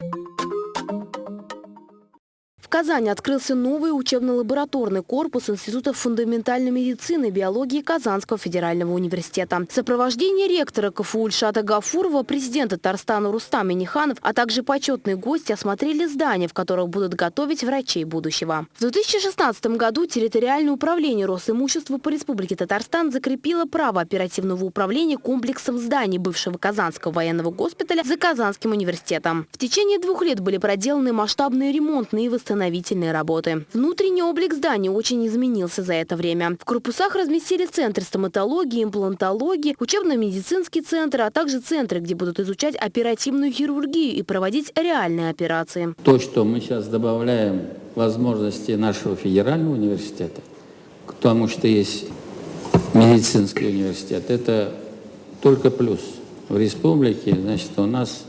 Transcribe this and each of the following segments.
you В Казани открылся новый учебно-лабораторный корпус Института фундаментальной медицины и биологии Казанского федерального университета. В сопровождении ректора КФУ Ильшата Гафурова, президента Татарстана Рустам Миниханов, а также почетные гости осмотрели здания, в которых будут готовить врачей будущего. В 2016 году территориальное управление Росимущества по Республике Татарстан закрепило право оперативного управления комплексом зданий бывшего Казанского военного госпиталя за Казанским университетом. В течение двух лет были проделаны масштабные ремонтные и восстановительные восстановительные работы. Внутренний облик здания очень изменился за это время. В корпусах разместили центр стоматологии, имплантологии, учебно-медицинский центр, а также центры, где будут изучать оперативную хирургию и проводить реальные операции. То, что мы сейчас добавляем возможности нашего федерального университета, потому что есть медицинский университет, это только плюс. В республике, значит, у нас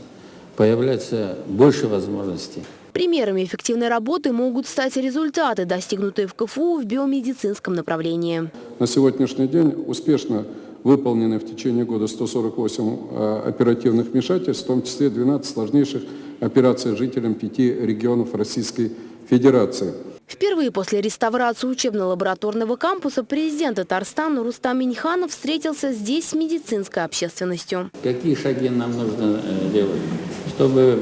появляется больше возможностей. Примерами эффективной работы могут стать результаты, достигнутые в КФУ в биомедицинском направлении. На сегодняшний день успешно выполнены в течение года 148 э, оперативных вмешательств, в том числе 12 сложнейших операций жителям пяти регионов Российской Федерации. Впервые после реставрации учебно-лабораторного кампуса президент Татарстана Рустам Миньханов встретился здесь с медицинской общественностью. Какие шаги нам нужно э, делать, чтобы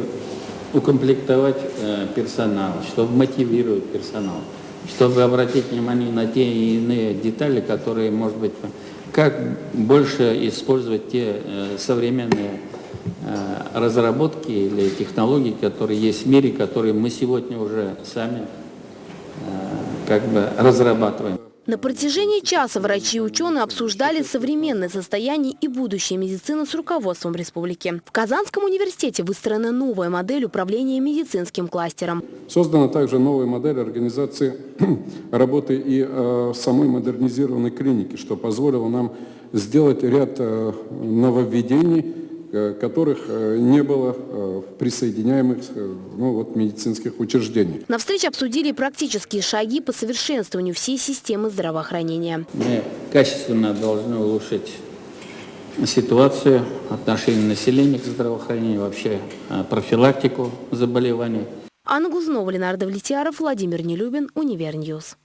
укомплектовать э, персонал, чтобы мотивировать персонал, чтобы обратить внимание на те и иные детали, которые, может быть, как больше использовать те э, современные э, разработки или технологии, которые есть в мире, которые мы сегодня уже сами как бы разрабатываем. На протяжении часа врачи и ученые обсуждали современное состояние и будущее медицины с руководством республики. В Казанском университете выстроена новая модель управления медицинским кластером. Создана также новая модель организации работы и э, самой модернизированной клиники, что позволило нам сделать ряд э, нововведений, которых э, не было э, присоединяемых ну, вот, медицинских учреждений. На встрече обсудили практические шаги по совершенствованию всей системы здравоохранения. Мы качественно должны улучшить ситуацию, отношение населения к здравоохранению, вообще профилактику заболеваний. Анна Глузнова, Леонардо Влетьяров, Владимир Нелюбин, Univer News.